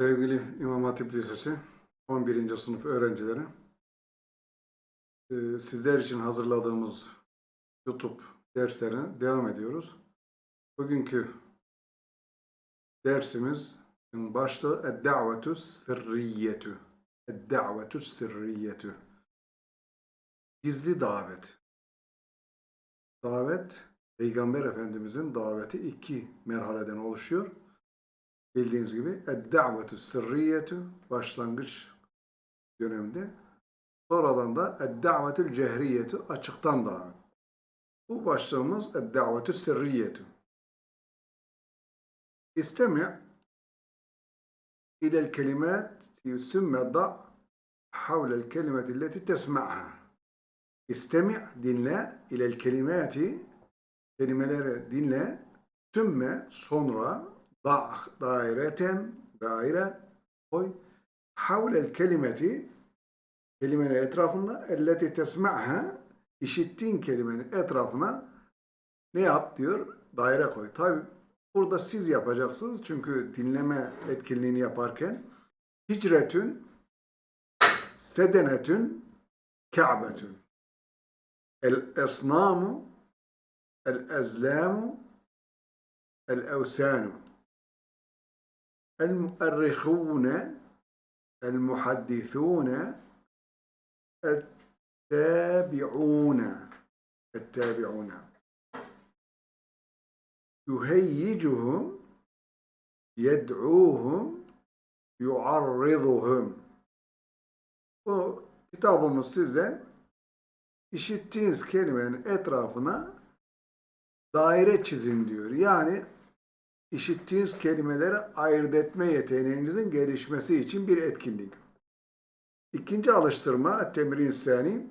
Sevgili İmam Hatip Lisesi 11. sınıf öğrencileri, e, sizler için hazırladığımız YouTube derslerine devam ediyoruz. Bugünkü dersimiz başlığı Ed-Da'vetu Sirriyetu. Ed-Da'vetu Sirriyetu. Gizli davet. Davet, Peygamber Efendimizin daveti iki merhaleden oluşuyor. Bildiğiniz gibi ed-da'vetu sırriyetu başlangıç döneminde. Sonradan da ed-da'vetül cehriyetu açıktan davet. Bu başlığımız ed-da'vetü sırriyetu. İstemi' ilel kelimat sümme da' havlel kelimeti leti tesma'ha. İstemi' dinle ilel kelimati kelimeleri dinle sümme sonra da daireten daire koy havlel kelimeti kelimenin etrafında elleti tesma'ha işittiğin kelimenin etrafına ne yap diyor? Daire koy. Tabi burada siz yapacaksınız çünkü dinleme etkinliğini yaparken hicretün sedenetün ka'betün el esnamu el ezlamu el evsanu المؤرخون المحدثون التابعون التابعون يهيجهم يدعوهم yuarriduhum. Bu kitabımız size işittiğiniz kelimenin etrafına daire çizin diyor. Yani işittiğiniz kelimeleri ayırt etme yeteneğinizin gelişmesi için bir etkinlik. İkinci alıştırma, temrin sani.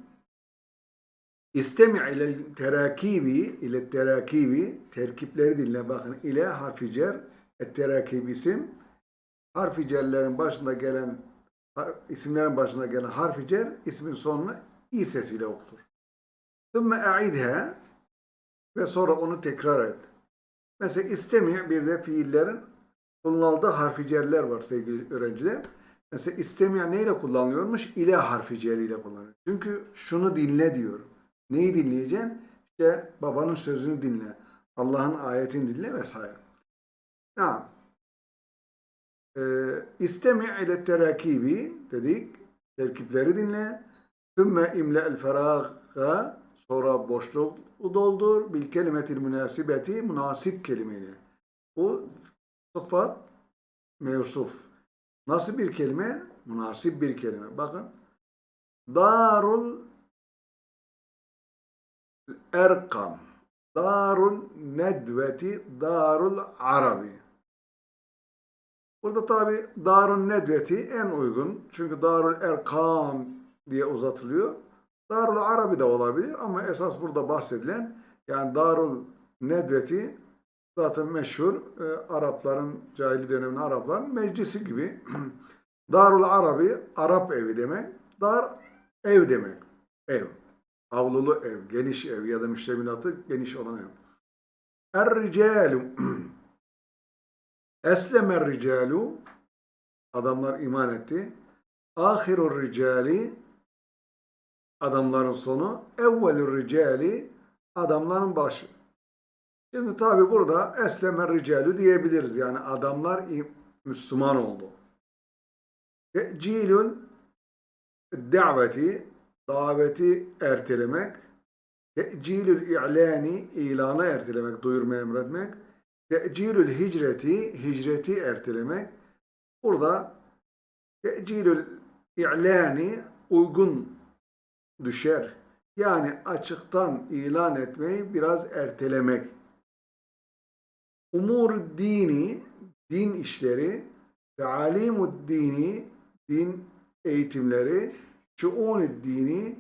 İstemi ile terakibi, ile terakibi, terkipleri dinle bakın. ile harfi cer, terakibi isim. Harfi cerlerin başında gelen, isimlerin başında gelen harfi cer, ismin sonuna i sesiyle okutur. Sümme e'idhe ve sonra onu tekrar et. Mesela istemi bir de fiillerin kullanıldığı harfi var sevgili öğrenciler. Mesela istemi neyle kullanılıyormuş? İle harfi ceriyle kullanılıyor. Çünkü şunu dinle diyor. Neyi dinleyeceksin? İşte babanın sözünü dinle. Allah'ın ayetini dinle vesaire. Tamam. Ee, istemi ile terakibi dedik. Terkipleri dinle. Sümme imle el feraga sonra boşluk doldur bil kelimetil münasibeti münasip kelimeyle. Bu sıfat mevsuf. Nasıl bir kelime? Münasip bir kelime. Bakın. Darul Erkam. Darul Nedveti. Darul Arabi. Burada tabi Darul Nedveti en uygun. Çünkü Darul Erkam diye uzatılıyor. Darul Arabi de olabilir ama esas burada bahsedilen yani Darul Nedveti zaten meşhur e, Arapların cahili döneminde Arapların meclisi gibi. Darul Arabi Arap evi demek. Dar ev demek. Ev. Avlulu ev, geniş ev ya da müştemilatı geniş olan ev. Er-ricalu Eslemer ricalu adamlar iman etti. Ahirur ricali adamların sonu, evvelü ricali adamların başı. Şimdi tabi burada esleme ricalü diyebiliriz. Yani adamlar Müslüman oldu. Te'cilül daveti daveti ertelemek te'cilül i'lani ilanı ertelemek, duyurma emretmek te'cilül hicreti hicreti ertelemek burada te'cilül i'lani uygun düşer. Yani açıktan ilan etmeyi biraz ertelemek. Umur dini, din işleri, talimud dini, din eğitimleri, şuun dini,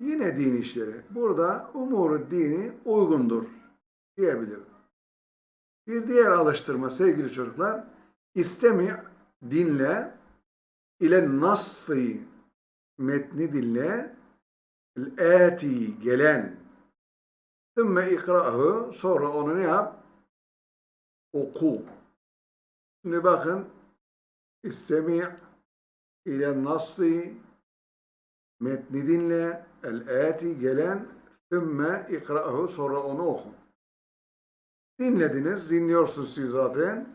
yine din işleri. Burada umur dini uygundur diyebilirim. Bir diğer alıştırma sevgili çocuklar, istemi dinle ile nassı metni dinle el-ati gelen Sümme ikra'hu sonra onu ne yap? Oku. Şimdi bakın istemi' ile nassi metni dinle el-ati gelen thümme ikra'hu sonra onu oku. Dinlediniz, dinliyorsunuz siz zaten.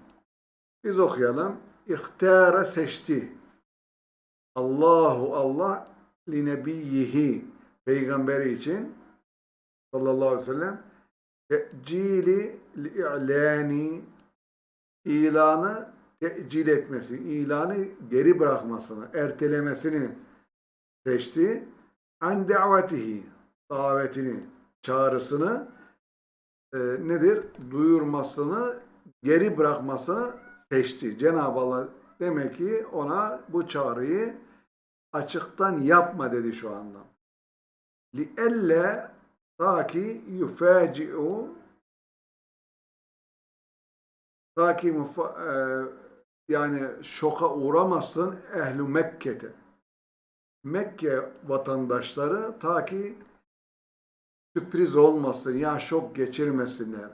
Biz okuyalım. İhtara seçti. Allahu Allah li nebiyyihi peygamberi için sallallahu aleyhi ve sellem te'cili i'lani ilanı tecil etmesi, ilanı geri bırakmasını, ertelemesini seçti. An davetihi davetini, çağrısını e, nedir? Duyurmasını, geri bırakmasını seçti. Cenab-ı Allah demek ki ona bu çağrıyı açıktan yapma dedi şu anda. لِأَلَّا ta ki yufaci'u ta ki mufa- e, yani şoka uğramasın ehlu Mekke'de. Mekke vatandaşları ta ki sürpriz olmasın ya şok geçirmesinler.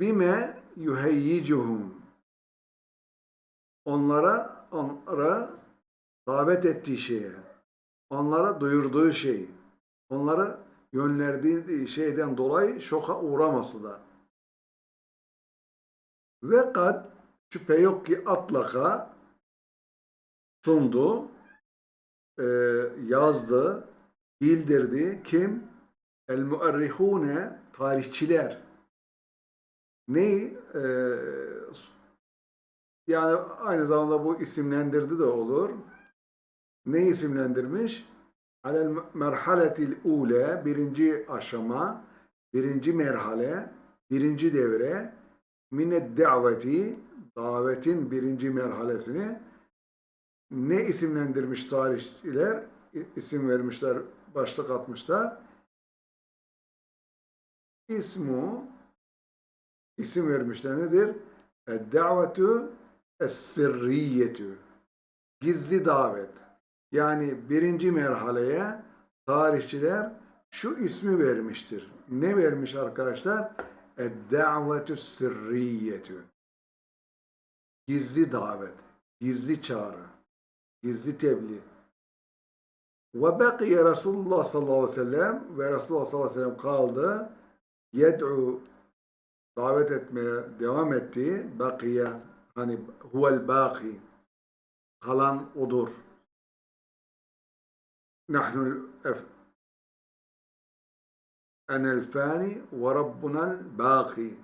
Bime yuheyyicuhum onlara onlara davet ettiği şeye, onlara duyurduğu şeyi, onlara yönlendirdiği şeyden dolayı şoka uğramasınlar. Ve kad şüphe yok ki atlaka sundu, e, yazdı, bildirdi. Kim? El muarrihune tarihçiler. Neyi? E, yani aynı zamanda bu isimlendirdi de olur. Ne isimlendirmiş? Alel merhaletil ule birinci aşama, birinci merhale, birinci devre mined daveti davetin birinci merhalesini ne isimlendirmiş tarihçiler? İsim vermişler, başlık atmışlar. İsmu isim vermişler nedir? Davetu es-sirriyetü gizli davet. Yani birinci merhaleye tarihçiler şu ismi vermiştir. Ne vermiş arkadaşlar? Ed-davetü sirriyetü. Gizli davet, gizli çağrı, gizli tebliğ. Ve bekiye Resulullah sallallahu aleyhi ve sellem ve Resulullah sallallahu aleyhi ve sellem kaldı. Yed'u davet etmeye devam etti. Bakiye hani huvel baki kalan odur. Nahnu enel fani ve rabbunal baki.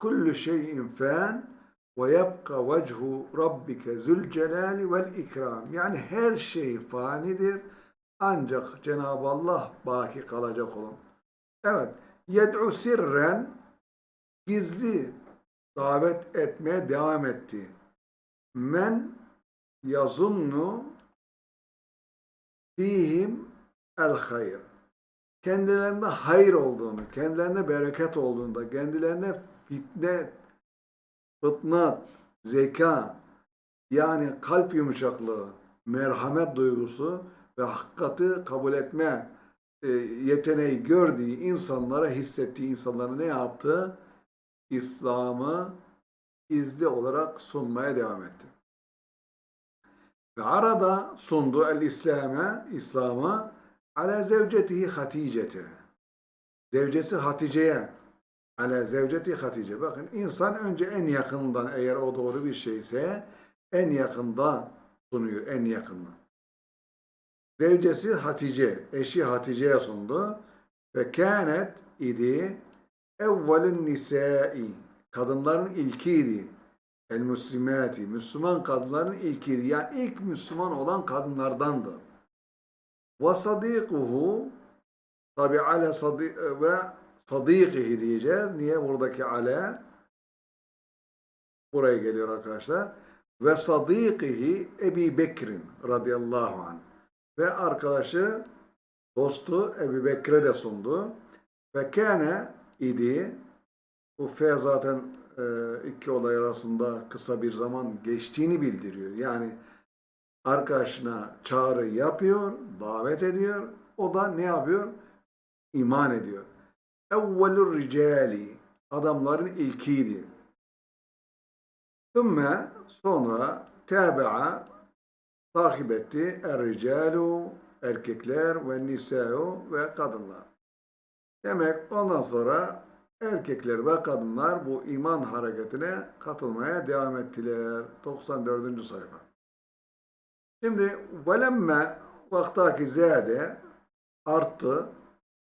Kullu şeyin fan ve yebqa vechu rabbike zül celali vel ikram. Yani her şey fanidir. Ancak Cenab-ı Allah baki kalacak olan. Evet. Yed'u sirren gizli davet etmeye devam etti. Men yazunnu fihim el hayr. Kendilerinde hayır olduğunu, kendilerine bereket olduğunda, kendilerine fitne, fıtnat, zeka, yani kalp yumuşaklığı, merhamet duygusu ve hakikati kabul etme e, yeteneği gördüğü insanlara, hissettiği insanlara ne yaptı? İslam'ı izli olarak sunmaya devam etti. Ve arada sundu el-İslam'a, İslam'a ala zevcetihi Hatice'te. Zevcesi Hatice'ye. Ala zevceti Hatice. Bakın insan önce en yakından eğer o doğru bir şeyse en yakında sunuyor, en yakından. Zevcesi Hatice, eşi Hatice'ye sundu. Ve kânet idi evvelün nisai. Kadınların ilkiydi. El muslimati. Müslüman kadınların ilkiydi. Yani ilk Müslüman olan kadınlardandı. Ve sadikuhu tabi ale sadi ve sadikihi diyeceğiz. Niye buradaki ale? Buraya geliyor arkadaşlar. Ve sadikihi Ebi Bekir'in radıyallahu anh. Ve arkadaşı dostu Ebu Bekir'e de sundu. Ve kâne idi. Bu fe zaten iki olay arasında kısa bir zaman geçtiğini bildiriyor. Yani arkadaşına çağrı yapıyor, davet ediyor. O da ne yapıyor? İman ediyor. Evvelur ricali adamların ilkiydi. Thümme sonra tabi'a takip etti er-ricalu erkekler ve nisa'u ve kadınlar. Demek ondan sonra erkekler ve kadınlar bu iman hareketine katılmaya devam ettiler. 94. sayfa. Şimdi velemme vaktaki zade arttı.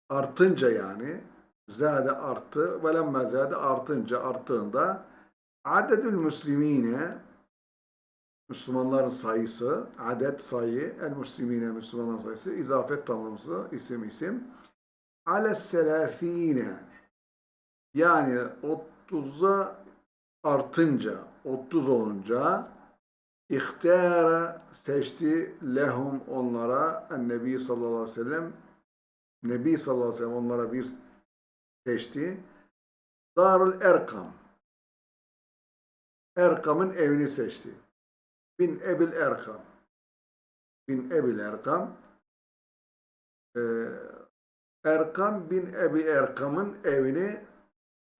Artınca yani zade arttı. Velemme zade artınca arttığında adedül müslimine Müslümanların sayısı, adet sayı, el müslimine Müslümanların sayısı, izafet tamlaması, isim isim. Ale selafine yani 30'a artınca, 30 olunca ihtiyara seçti lehum onlara Nebi sallallahu aleyhi ve sellem Nebi sallallahu aleyhi ve sellem onlara bir seçti. Darul Erkam Erkam'ın evini seçti. Bin Ebil Erkam Bin Ebil Erkam Ee, Erkam bin Ebi Erkam'ın evini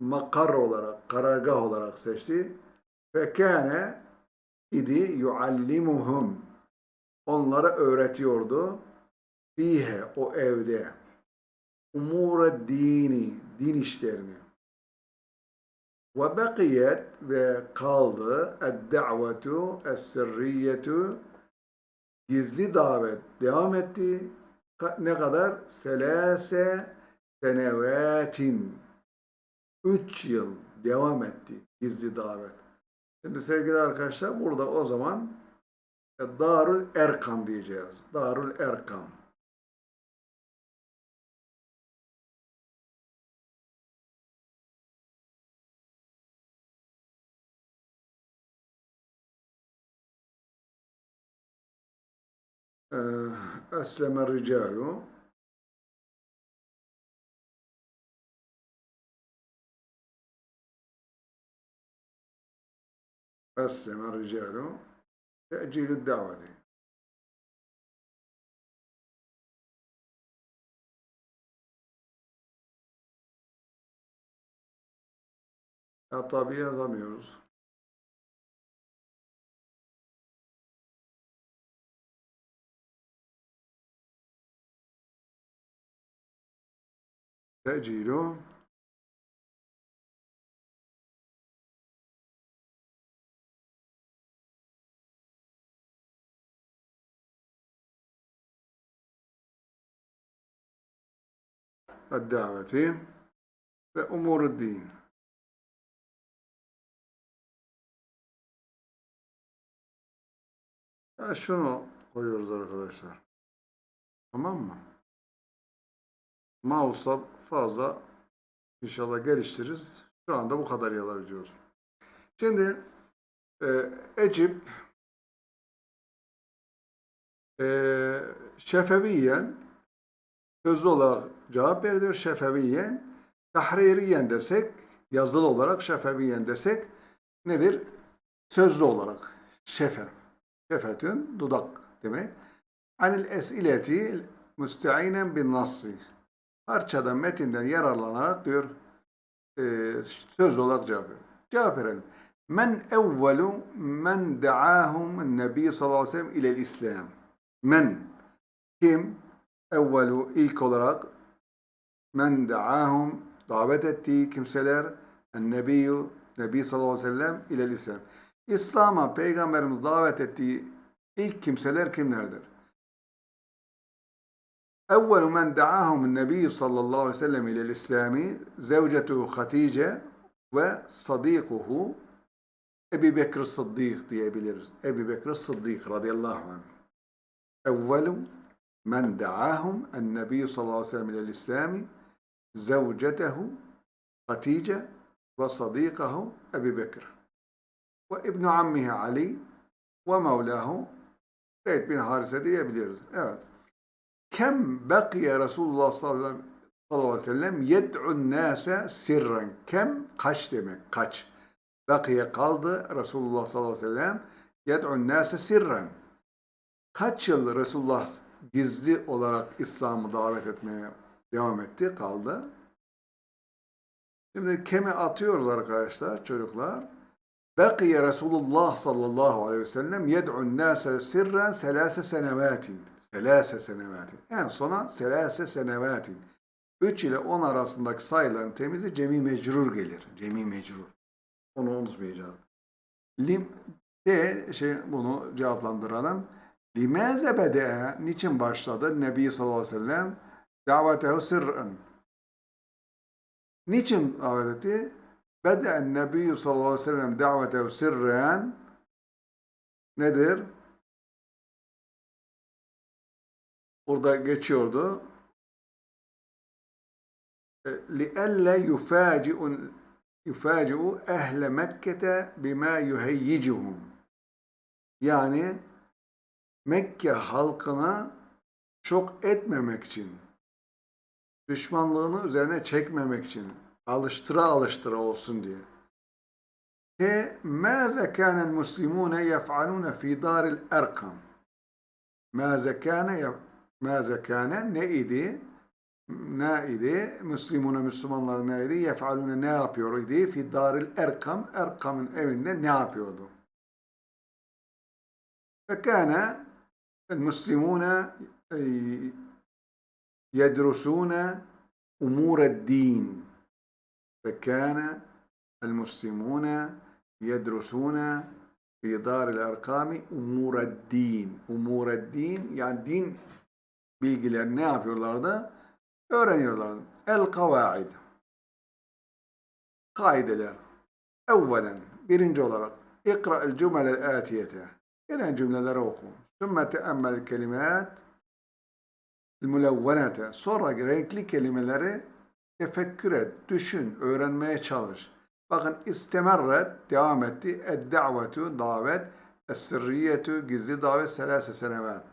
makar olarak, karargah olarak seçti. Ve kâne idi yuallimuhum. Onlara öğretiyordu. Fihe, o evde. Umure dini, din işlerini. Ve bekiyet ve kaldı ed-da'vetu gizli davet devam etti. Ne kadar? Selase senevetin 3 yıl devam etti gizli davet. Şimdi sevgili arkadaşlar burada o zaman Darül Erkam diyeceğiz. Darül Erkam. Esleme ricalu Ricalu te'cilü daveti. Ya tabi yazamıyoruz. Te'cilu daveti ve umuru din. Ya şunu koyuyoruz arkadaşlar. Tamam mı? Mouse'a fazla inşallah geliştiririz. Şu anda bu kadar yalar diyoruz. Şimdi e, Ecip e, şefeviyen sözlü olarak cevap veriyor Şefeviyen. Tahririyen desek, yazılı olarak Şefeviyen desek nedir? Sözlü olarak. Şefe. Şefetün, dudak demek. Anil esileti müsteinen bin nassi. Parçadan, metinden yararlanarak diyor e, sözlü olarak cevap veriyor. Cevap verelim. Men evvelu men da'ahum nebi sallallahu aleyhi ve sellem ilel İslam. Men kim evvelu ilk olarak men da'ahum davet ettiği kimseler nebiyyü Nebi sallallahu aleyhi ve sellem ilel İslam. İslam'a Peygamberimiz davet ettiği ilk kimseler kimlerdir? Men da'ahum nebiyyü sallallahu aleyhi ve sellem ilel İslami zevcetuhu Hatice ve sadikuhu Ebi Bekir Sıddık diyebiliriz. Ebi Bekir Sıddık radıyallahu anh. Evvelu men da'ahum en-nebi sallallahu aleyhi ve sellem ilel İslami zevcetehu Ve sadikahu Ebi Bekir ve İbn ammihi Ali mevlahu Zeyd bin Harise diyebiliriz. Evet. Kem bakiye Resulullah sallallahu aleyhi ve sellem yed'un nase sirren. Kem kaç demek? Kaç. Bakiye kaldı Resulullah sallallahu aleyhi ve sellem yed'un nase sirren. Kaç yıl Resulullah gizli olarak İslam'ı davet etmeye devam etti, kaldı. Şimdi kemi atıyoruz arkadaşlar, çocuklar. Bekiye Resulullah sallallahu aleyhi ve sellem yed'un nase sirren selase senevatin. Selase senevatin. En sona selase senevatin. 3 ile 10 arasındaki sayıların temizi cemi mecrur gelir. Cemi mecrur. Onu unutmayacağız. Lim de şey bunu cevaplandıralım. Limaze bede'e niçin başladı Nebi sallallahu aleyhi ve sellem davetehu sırrın. Niçin davet etti? Bede'en Nebi sallallahu aleyhi ve sellem davetehu sırrın nedir? Burada geçiyordu. لِأَلَّا يُفَاجِئُ يُفَاجِئُ اَهْلَ مَكَّةَ بِمَا يُهَيِّجُهُمْ Yani Mekke halkına çok etmemek için, düşmanlığını üzerine çekmemek için alıştıra alıştıra olsun diye. K. Mâze kânen muslimûne yef'alûne fî dâril erkam. Mâze kâne mâze kâne ne idi? Ne idi? Müslimune Müslümanlar ne idi? Yef'alûne ne yapıyor idi? Fî dâril erkam. Erkam'ın evinde ne yapıyordu? Fekâne el muslimûne يدرسون أمور الدين فكان المسلمون يدرسون في دار الأرقام أمور الدين أمور الدين yani din bilgileri ne yapıyorlardı? Öğreniyorlardı. El kavaid kaideler. Evvelen birinci olarak ikra el cümleler atiyete gelen cümleleri oku. Sümme teemmel kelimat mülevvenete. Sonra renkli kelimeleri tefekkür et, düşün, öğrenmeye çalış. Bakın istemerret, devam etti. Ed-da'vetu, davet. Es-sirriyetu, gizli davet. Selase senevat.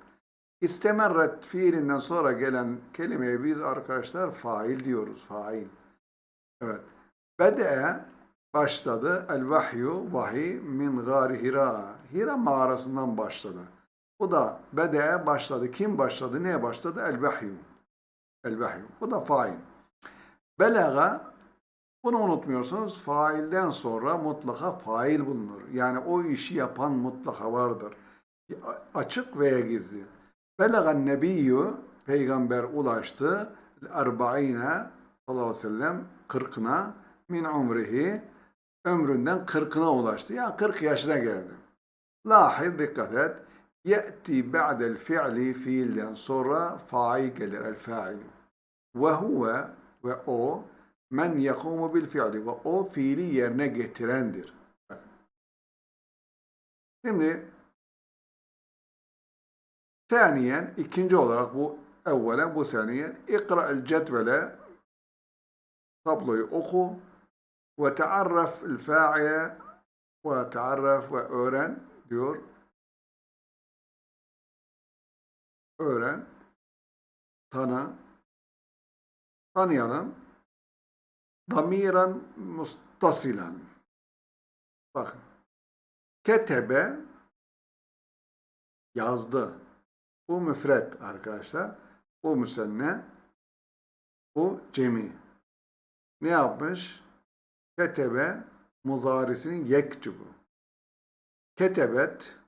İstemerret fiilinden sonra gelen kelimeye biz arkadaşlar fail diyoruz. Fail. Evet. Bede'e başladı. El vahyu, vahiy min gari hira. Hira mağarasından başladı. Bu da bede'e başladı. Kim başladı? Neye başladı? El vahyu. El vahyu. Bu da fail. Belaga bunu unutmuyorsunuz. Failden sonra mutlaka fail bulunur. Yani o işi yapan mutlaka vardır. Açık veya gizli. Belagan nebiyyü peygamber ulaştı. Erba'ine sallallahu aleyhi ve sellem kırkına min umrihi ömründen kırkına ulaştı. Yani 40 yaşına geldi. Lahiz dikkat et. Ba'del fi'li fiilden sonra fail gelir. El fa'il. Ve o men yakumu bil fi'li ve o fiili yerine getirendir. Şimdi Saniyen, ikinci olarak bu evvelen bu saniyen ikra'el cetvele tabloyu oku ve taarraf el fa'ile ve taarraf ve öğren diyor. Öğren, tanı, tanıyalım. Damiran mustasilan. Bakın. Ketebe yazdı. Bu müfret arkadaşlar. Bu müsenne. Bu cemi. Ne yapmış? Ketebe muzarisinin yektubu. Ketebet tabi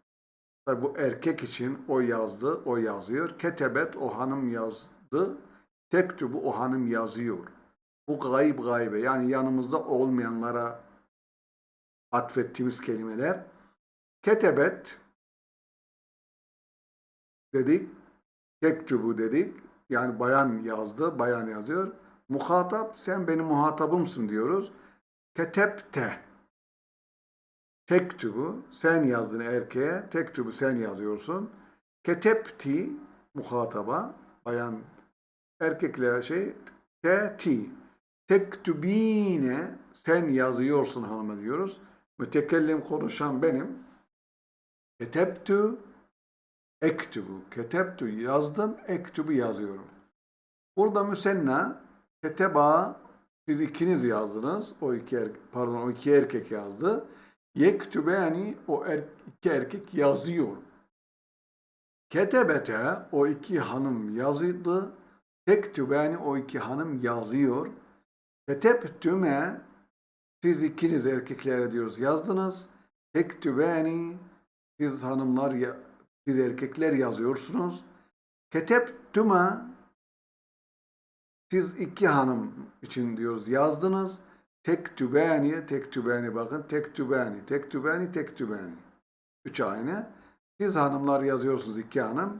bu erkek için o yazdı, o yazıyor. Ketebet o hanım yazdı. Tektubu o hanım yazıyor. Bu gayb gaybe yani yanımızda olmayanlara atfettiğimiz kelimeler. Ketebet dedik. Tektubu dedik. Yani bayan yazdı, bayan yazıyor. Muhatap, sen benim muhatabımsın diyoruz. Ketepte. Tektubu, sen yazdın erkeğe. Tektubu sen yazıyorsun. Ketepti, muhataba, bayan erkekle şey, te ti. Tektubine, sen yazıyorsun hanıma diyoruz. Mütekellim konuşan benim. Keteptu, ektubu. Keteptu yazdım, ektubu yazıyorum. Burada müsenna, keteba, siz ikiniz yazdınız. O iki er, pardon o iki erkek yazdı. Yektube yani o er, iki erkek yazıyor. Ketebete o iki hanım yazdı. Tektube yani o iki hanım yazıyor. Ketebtüme siz ikiniz erkeklere diyoruz yazdınız. Tektübeni siz hanımlar ya, siz erkekler yazıyorsunuz. Ketebtüme siz iki hanım için diyoruz yazdınız. Tektübeni, tektübeni bakın. Tektübeni, tektübeni, tektübeni. Üç aynı. Siz hanımlar yazıyorsunuz iki hanım.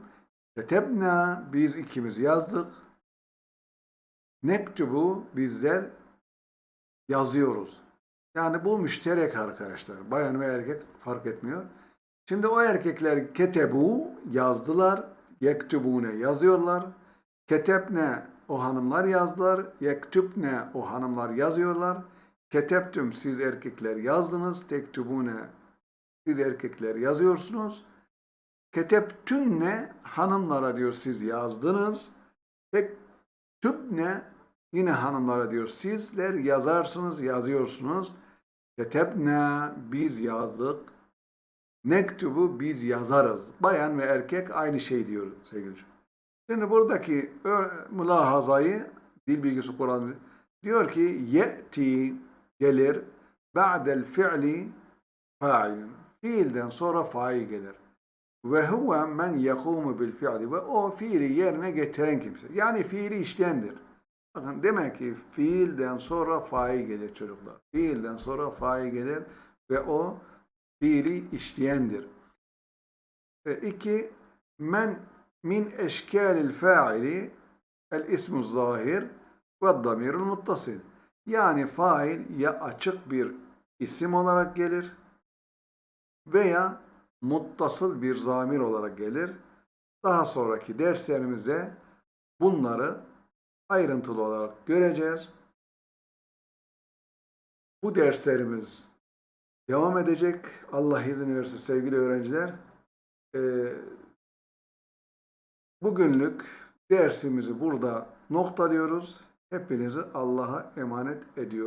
Ketebna biz ikimiz yazdık. Nektubu bizler yazıyoruz. Yani bu müşterek arkadaşlar. Bayan ve erkek fark etmiyor. Şimdi o erkekler ketebu yazdılar. Yektubune yazıyorlar. Ketebne o hanımlar yazdılar. Yektubne o hanımlar yazıyorlar. Ketebtüm siz erkekler yazdınız. Tektubune siz erkekler yazıyorsunuz. Ketebtünne hanımlara diyor siz yazdınız. Tektübne yine hanımlara diyor sizler yazarsınız, yazıyorsunuz. Ketebne biz yazdık. Nektubu biz yazarız. Bayan ve erkek aynı şey diyor sevgili. Şimdi buradaki mülahazayı dil bilgisi Kur'an diyor ki ye'ti gelir ba'del fi'li fa'ilin. Fiilden sonra fail gelir. Ve huve men yekumu bil fi'li. Ve o fiili yerine getiren kimse. Yani fiili işleyendir. Bakın demek ki fiilden sonra fail gelir çocuklar. Fiilden sonra fail gelir ve o fiili işleyendir. E, iki, men min eşkâlil fa'ili el ismu zahir ve damirul muttasil. Yani fail ya açık bir isim olarak gelir veya muttasıl bir zamir olarak gelir. Daha sonraki derslerimize bunları ayrıntılı olarak göreceğiz. Bu derslerimiz devam edecek. Allah izin verirse sevgili öğrenciler. Ee, bugünlük dersimizi burada noktalıyoruz. Hepinizi Allah'a emanet ediyorum.